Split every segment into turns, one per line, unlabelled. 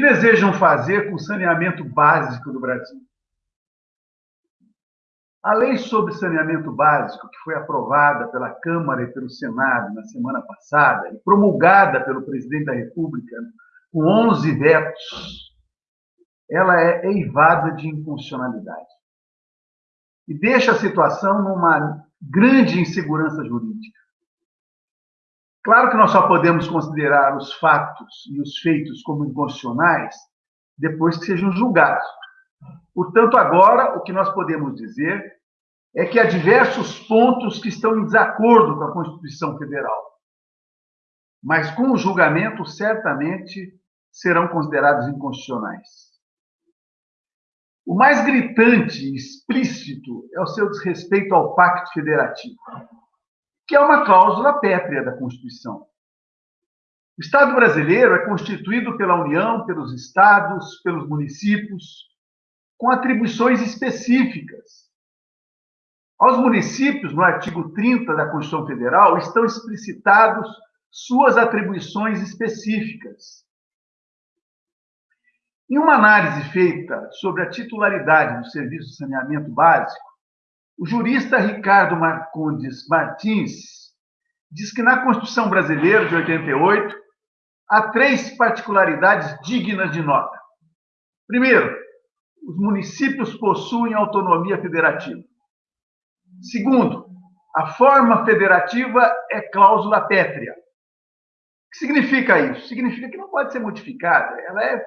desejam fazer com o saneamento básico do Brasil? A lei sobre saneamento básico, que foi aprovada pela Câmara e pelo Senado na semana passada e promulgada pelo presidente da República com 11 vetos, ela é eivada de inconstitucionalidade. E deixa a situação numa grande insegurança jurídica. Claro que nós só podemos considerar os fatos e os feitos como inconstitucionais depois que sejam julgados. Portanto, agora, o que nós podemos dizer é que há diversos pontos que estão em desacordo com a Constituição Federal. Mas, com o julgamento, certamente serão considerados inconstitucionais. O mais gritante e explícito é o seu desrespeito ao Pacto Federativo, que é uma cláusula pétrea da Constituição. O Estado brasileiro é constituído pela União, pelos estados, pelos municípios, com atribuições específicas. Aos municípios, no artigo 30 da Constituição Federal, estão explicitados suas atribuições específicas. Em uma análise feita sobre a titularidade do serviço de saneamento básico, o jurista Ricardo Marcondes Martins diz que na Constituição Brasileira de 88 há três particularidades dignas de nota. Primeiro, os municípios possuem autonomia federativa. Segundo, a forma federativa é cláusula pétrea. O que significa isso? Significa que não pode ser modificada, ela é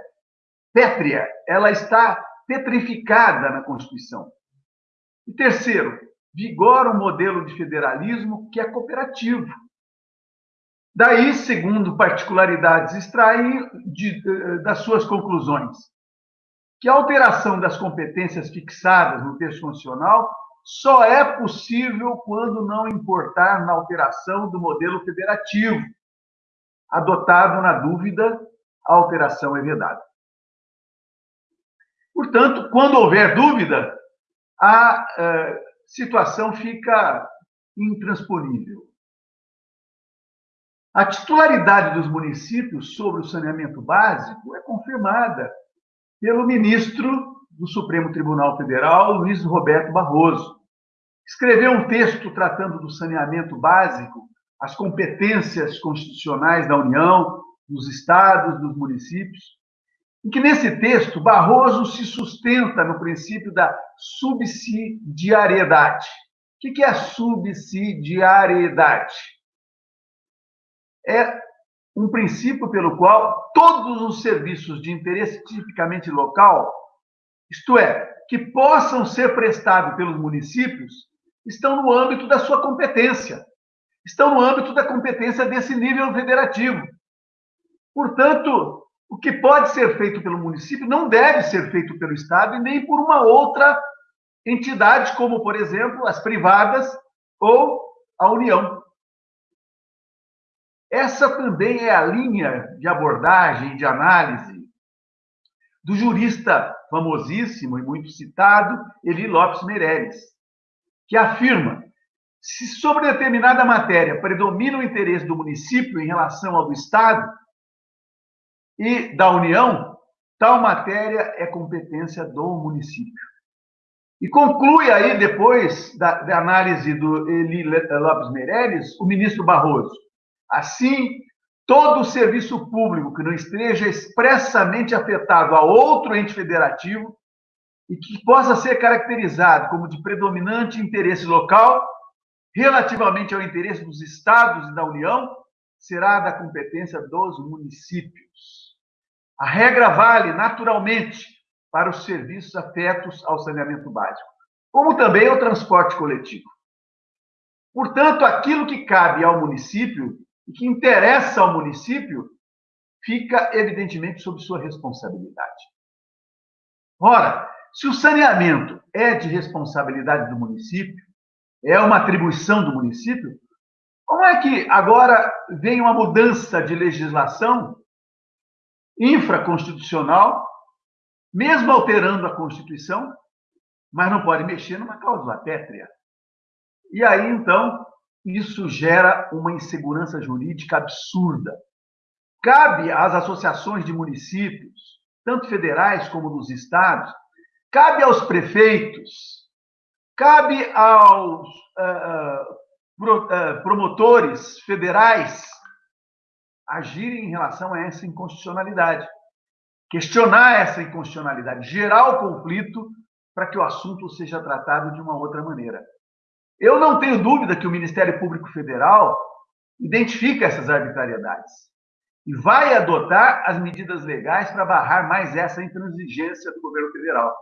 pétrea, ela está petrificada na Constituição. E terceiro, vigora um modelo de federalismo que é cooperativo. Daí, segundo particularidades, extraem de, eh, das suas conclusões que a alteração das competências fixadas no texto constitucional só é possível quando não importar na alteração do modelo federativo. Adotado na dúvida, a alteração é vedada. Portanto, quando houver dúvida, a uh, situação fica intransponível. A titularidade dos municípios sobre o saneamento básico é confirmada pelo ministro do Supremo Tribunal Federal, Luiz Roberto Barroso. Escreveu um texto tratando do saneamento básico, as competências constitucionais da União, dos estados, dos municípios, em que nesse texto Barroso se sustenta no princípio da subsidiariedade. O que é subsidiariedade? É um princípio pelo qual todos os serviços de interesse tipicamente local, isto é, que possam ser prestados pelos municípios, estão no âmbito da sua competência, estão no âmbito da competência desse nível federativo. Portanto, o que pode ser feito pelo município não deve ser feito pelo Estado e nem por uma outra entidade, como, por exemplo, as privadas ou a União. Essa também é a linha de abordagem, de análise do jurista famosíssimo e muito citado, Eli Lopes Meireles, que afirma: se sobre determinada matéria predomina o interesse do município em relação ao do Estado e da União, tal matéria é competência do município. E conclui aí, depois da, da análise do Eli Lopes Meireles, o ministro Barroso. Assim, todo serviço público que não esteja expressamente afetado a outro ente federativo e que possa ser caracterizado como de predominante interesse local, relativamente ao interesse dos estados e da União, será da competência dos municípios. A regra vale, naturalmente, para os serviços afetos ao saneamento básico, como também ao transporte coletivo. Portanto, aquilo que cabe ao município e que interessa ao município, fica evidentemente sob sua responsabilidade. Ora, se o saneamento é de responsabilidade do município, é uma atribuição do município, como é que agora vem uma mudança de legislação infraconstitucional, mesmo alterando a Constituição, mas não pode mexer numa cláusula pétrea? E aí, então, isso gera uma insegurança jurídica absurda. Cabe às associações de municípios, tanto federais como dos estados, cabe aos prefeitos, cabe aos uh, promotores federais agirem em relação a essa inconstitucionalidade, questionar essa inconstitucionalidade, gerar o conflito para que o assunto seja tratado de uma outra maneira. Eu não tenho dúvida que o Ministério Público Federal identifica essas arbitrariedades e vai adotar as medidas legais para barrar mais essa intransigência do governo federal.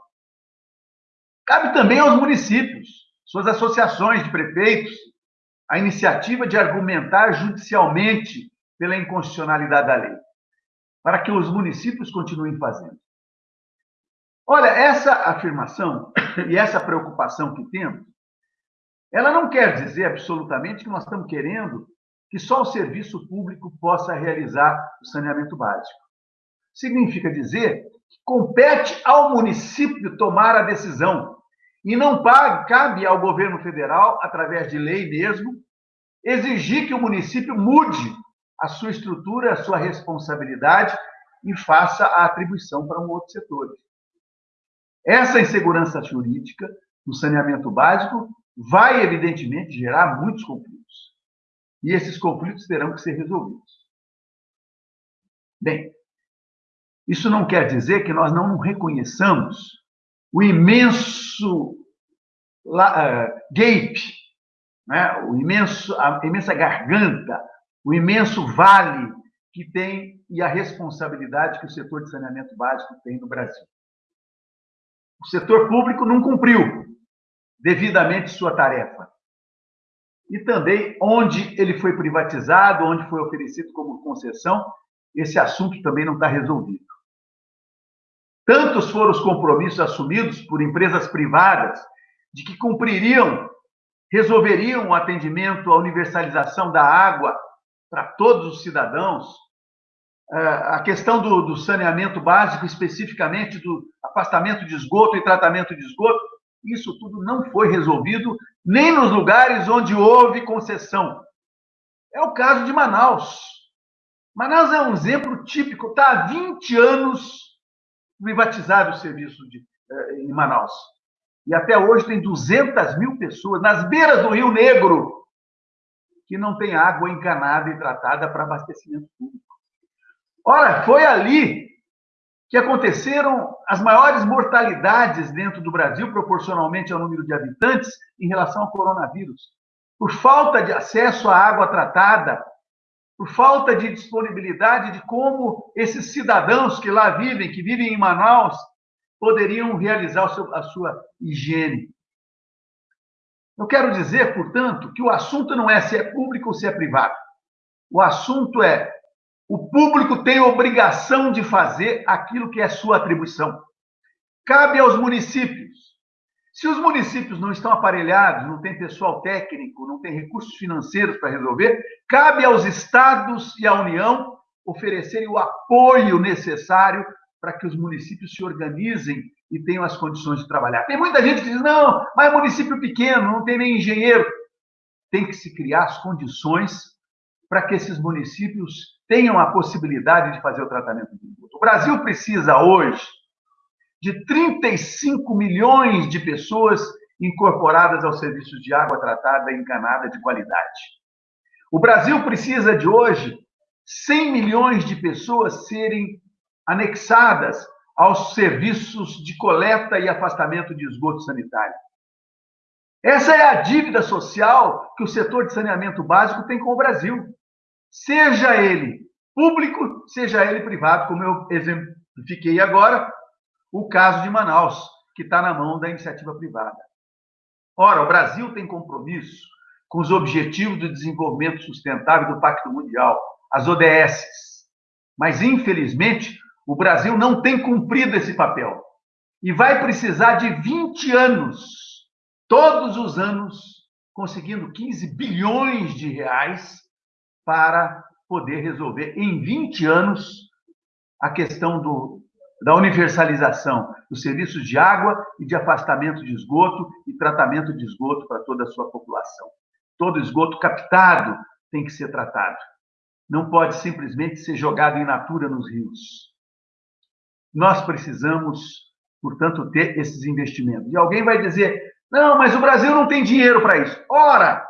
Cabe também aos municípios, suas associações de prefeitos, a iniciativa de argumentar judicialmente pela inconstitucionalidade da lei, para que os municípios continuem fazendo. Olha, essa afirmação e essa preocupação que temos, ela não quer dizer absolutamente que nós estamos querendo que só o serviço público possa realizar o saneamento básico. Significa dizer que compete ao município tomar a decisão e não cabe ao governo federal, através de lei mesmo, exigir que o município mude a sua estrutura, a sua responsabilidade e faça a atribuição para um outro setor. Essa insegurança jurídica no saneamento básico vai, evidentemente, gerar muitos conflitos. E esses conflitos terão que ser resolvidos. Bem, isso não quer dizer que nós não reconheçamos o imenso uh, gap, né? o imenso, a imensa garganta, o imenso vale que tem e a responsabilidade que o setor de saneamento básico tem no Brasil. O setor público não cumpriu devidamente sua tarefa e também onde ele foi privatizado, onde foi oferecido como concessão, esse assunto também não está resolvido. Tantos foram os compromissos assumidos por empresas privadas de que cumpririam, resolveriam o atendimento, a universalização da água para todos os cidadãos, é, a questão do, do saneamento básico, especificamente do afastamento de esgoto e tratamento de esgoto, isso tudo não foi resolvido nem nos lugares onde houve concessão. É o caso de Manaus. Manaus é um exemplo típico, está há 20 anos privatizado o serviço de, eh, em Manaus. E até hoje tem 200 mil pessoas nas beiras do Rio Negro que não tem água encanada e tratada para abastecimento público. Ora, foi ali que aconteceram as maiores mortalidades dentro do Brasil, proporcionalmente ao número de habitantes, em relação ao coronavírus. Por falta de acesso à água tratada, por falta de disponibilidade de como esses cidadãos que lá vivem, que vivem em Manaus, poderiam realizar a sua higiene. Eu quero dizer, portanto, que o assunto não é se é público ou se é privado. O assunto é o público tem obrigação de fazer aquilo que é sua atribuição. Cabe aos municípios. Se os municípios não estão aparelhados, não tem pessoal técnico, não tem recursos financeiros para resolver, cabe aos estados e à União oferecerem o apoio necessário para que os municípios se organizem e tenham as condições de trabalhar. Tem muita gente que diz: não, mas é município pequeno, não tem nem engenheiro. Tem que se criar as condições para que esses municípios tenham a possibilidade de fazer o tratamento de esgoto. O Brasil precisa hoje de 35 milhões de pessoas incorporadas aos serviços de água tratada e encanada de qualidade. O Brasil precisa de hoje 100 milhões de pessoas serem anexadas aos serviços de coleta e afastamento de esgoto sanitário. Essa é a dívida social que o setor de saneamento básico tem com o Brasil seja ele público, seja ele privado, como eu exemplifiquei agora, o caso de Manaus, que está na mão da iniciativa privada. Ora, o Brasil tem compromisso com os Objetivos de Desenvolvimento Sustentável do Pacto Mundial, as ODS. Mas, infelizmente, o Brasil não tem cumprido esse papel. E vai precisar de 20 anos, todos os anos, conseguindo 15 bilhões de reais para poder resolver em 20 anos a questão do, da universalização dos serviços de água e de afastamento de esgoto e tratamento de esgoto para toda a sua população. Todo esgoto captado tem que ser tratado. Não pode simplesmente ser jogado em natura nos rios. Nós precisamos, portanto, ter esses investimentos. E alguém vai dizer: não, mas o Brasil não tem dinheiro para isso. Ora,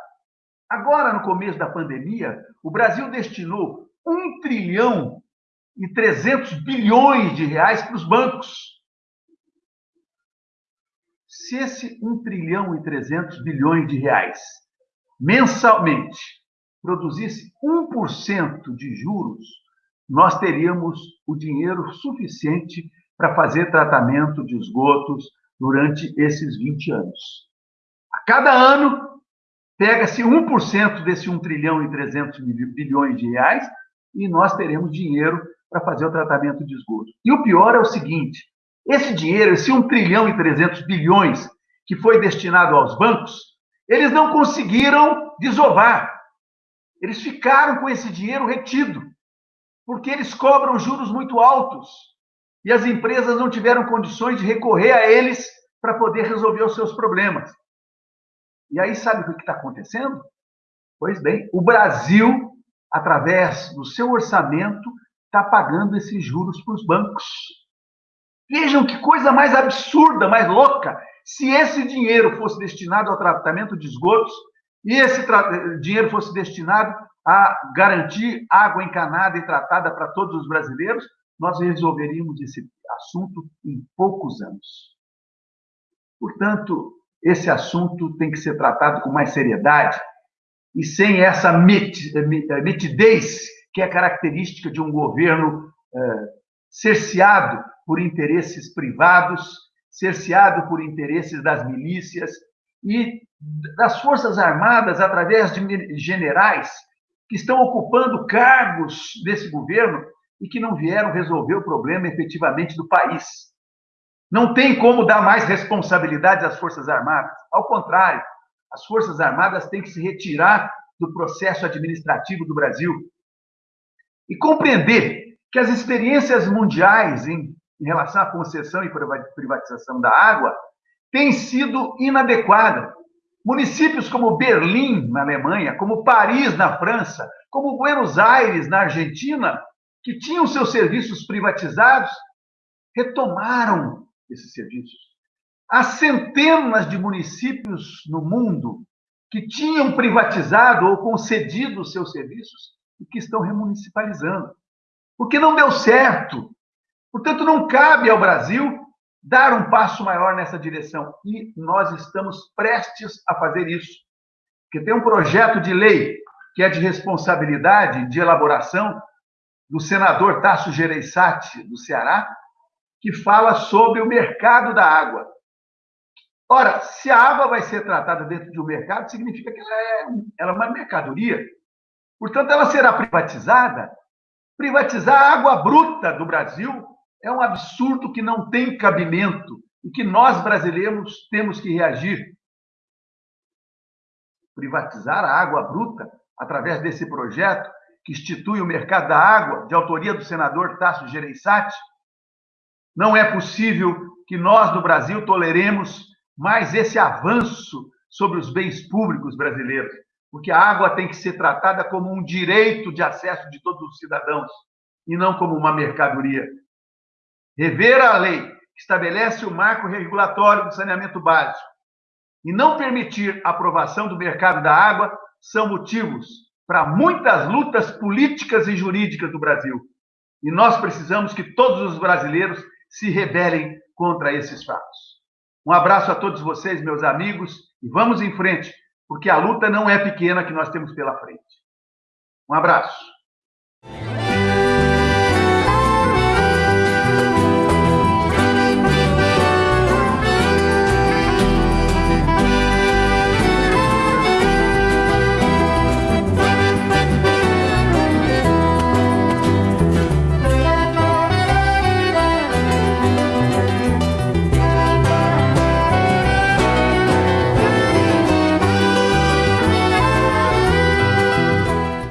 agora no começo da pandemia, o Brasil destinou 1 trilhão e 300 bilhões de reais para os bancos. Se esse 1 trilhão e 300 bilhões de reais mensalmente produzisse 1% de juros, nós teríamos o dinheiro suficiente para fazer tratamento de esgotos durante esses 20 anos. A cada ano, pega-se 1% desse 1 trilhão e 300 bilhões de reais e nós teremos dinheiro para fazer o tratamento de esgoto. E o pior é o seguinte: esse dinheiro, esse 1 trilhão e 300 bilhões que foi destinado aos bancos, eles não conseguiram desovar. Eles ficaram com esse dinheiro retido, porque eles cobram juros muito altos e as empresas não tiveram condições de recorrer a eles para poder resolver os seus problemas. E aí, sabe o que está acontecendo? Pois bem, o Brasil, através do seu orçamento, está pagando esses juros para os bancos. Vejam que coisa mais absurda, mais louca. Se esse dinheiro fosse destinado ao tratamento de esgotos e esse dinheiro fosse destinado a garantir água encanada e tratada para todos os brasileiros, nós resolveríamos esse assunto em poucos anos. Portanto, esse assunto tem que ser tratado com mais seriedade e sem essa mitidez que é característica de um governo eh, cerceado por interesses privados, cerceado por interesses das milícias e das Forças Armadas, através de generais que estão ocupando cargos desse governo e que não vieram resolver o problema efetivamente do país. Não tem como dar mais responsabilidade às Forças Armadas. Ao contrário, as Forças Armadas têm que se retirar do processo administrativo do Brasil e compreender que as experiências mundiais em, em relação à concessão e privatização da água têm sido inadequadas. Municípios como Berlim, na Alemanha, como Paris, na França, como Buenos Aires, na Argentina, que tinham seus serviços privatizados, retomaram esses serviços. Há centenas de municípios no mundo que tinham privatizado ou concedido seus serviços e que estão remunicipalizando. Porque não deu certo. Portanto, não cabe ao Brasil dar um passo maior nessa direção. E nós estamos prestes a fazer isso. Porque tem um projeto de lei que é de responsabilidade de elaboração do senador Tasso Gereissati, do Ceará, que fala sobre o mercado da água. Ora, se a água vai ser tratada dentro de um mercado, significa que ela é, ela é uma mercadoria. Portanto, ela será privatizada. Privatizar a água bruta do Brasil é um absurdo que não tem cabimento e que nós brasileiros temos que reagir. Privatizar a água bruta através desse projeto que institui o mercado da água, de autoria do senador Tasso Gereissati, não é possível que nós, no Brasil, toleremos mais esse avanço sobre os bens públicos brasileiros, porque a água tem que ser tratada como um direito de acesso de todos os cidadãos e não como uma mercadoria. Rever a lei que estabelece o marco regulatório do saneamento básico e não permitir a aprovação do mercado da água são motivos para muitas lutas políticas e jurídicas do Brasil. E nós precisamos que todos os brasileiros se rebelem contra esses fatos. Um abraço a todos vocês, meus amigos, e vamos em frente, porque a luta não é pequena que nós temos pela frente. Um abraço.